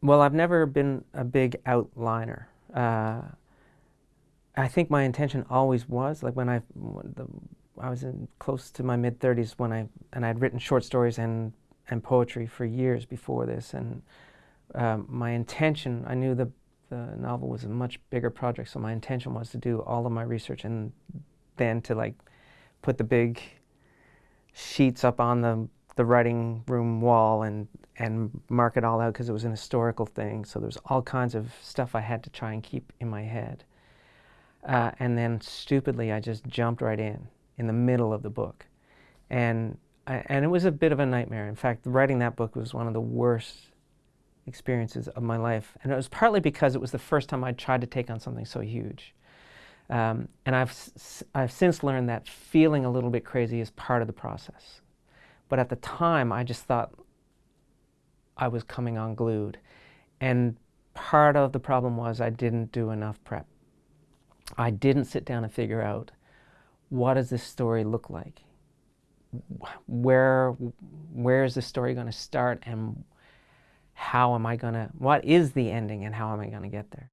Well, I've never been a big outliner. Uh, I think my intention always was, like when I, the, I was in close to my mid 30s when I, and I'd written short stories and, and poetry for years before this. And um, my intention, I knew the, the novel was a much bigger project, so my intention was to do all of my research and then to like put the big sheets up on the the writing room wall and and mark it all out because it was an historical thing. So there's all kinds of stuff I had to try and keep in my head. Uh, and then stupidly, I just jumped right in in the middle of the book, and I, and it was a bit of a nightmare. In fact, writing that book was one of the worst experiences of my life, and it was partly because it was the first time I tried to take on something so huge. Um, and I've, I've since learned that feeling a little bit crazy is part of the process. But at the time, I just thought I was coming unglued. And part of the problem was I didn't do enough prep. I didn't sit down and figure out what does this story look like? Where, where is the story going to start and how am I going to, what is the ending and how am I going to get there?